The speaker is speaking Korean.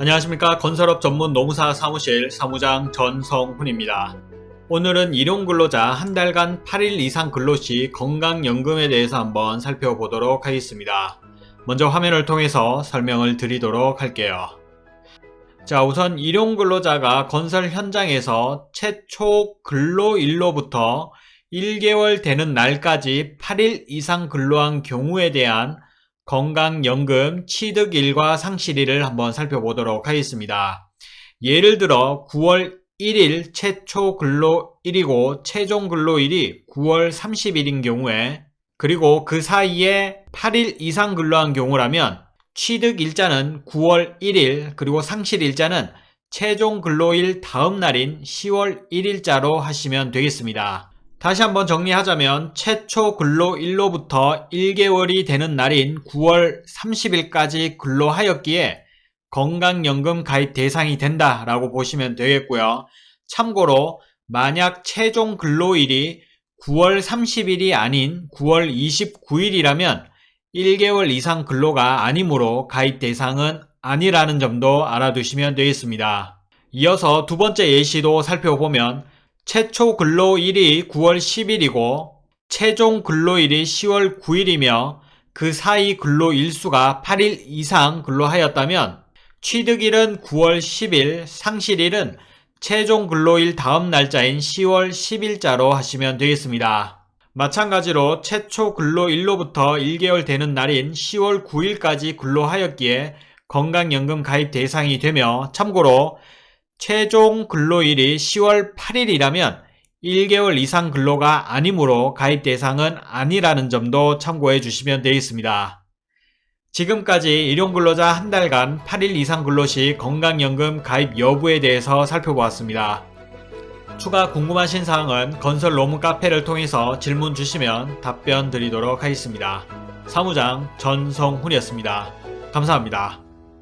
안녕하십니까 건설업 전문 노무사 사무실 사무장 전성훈입니다. 오늘은 일용근로자 한 달간 8일 이상 근로시 건강연금에 대해서 한번 살펴보도록 하겠습니다. 먼저 화면을 통해서 설명을 드리도록 할게요. 자 우선 일용근로자가 건설 현장에서 최초 근로일로부터 1개월 되는 날까지 8일 이상 근로한 경우에 대한 건강연금 취득일과 상실일을 한번 살펴보도록 하겠습니다. 예를 들어 9월 1일 최초 근로일이고 최종 근로일이 9월 30일인 경우에 그리고 그 사이에 8일 이상 근로한 경우라면 취득일자는 9월 1일 그리고 상실일자는 최종 근로일 다음 날인 10월 1일자로 하시면 되겠습니다. 다시 한번 정리하자면 최초 근로일로부터 1개월이 되는 날인 9월 30일까지 근로하였기에 건강연금 가입 대상이 된다 라고 보시면 되겠고요. 참고로 만약 최종 근로일이 9월 30일이 아닌 9월 29일이라면 1개월 이상 근로가 아니므로 가입 대상은 아니라는 점도 알아두시면 되겠습니다. 이어서 두 번째 예시도 살펴보면 최초 근로일이 9월 10일이고 최종 근로일이 10월 9일이며 그 사이 근로일수가 8일 이상 근로하였다면 취득일은 9월 10일, 상실일은 최종 근로일 다음 날짜인 10월 10일자로 하시면 되겠습니다. 마찬가지로 최초 근로일로부터 1개월 되는 날인 10월 9일까지 근로하였기에 건강연금 가입 대상이 되며 참고로 최종 근로일이 10월 8일이라면 1개월 이상 근로가 아니므로 가입 대상은 아니라는 점도 참고해 주시면 되겠습니다. 지금까지 일용근로자 한 달간 8일 이상 근로 시 건강연금 가입 여부에 대해서 살펴보았습니다. 추가 궁금하신 사항은 건설 로무 카페를 통해서 질문 주시면 답변 드리도록 하겠습니다. 사무장 전성훈이었습니다. 감사합니다.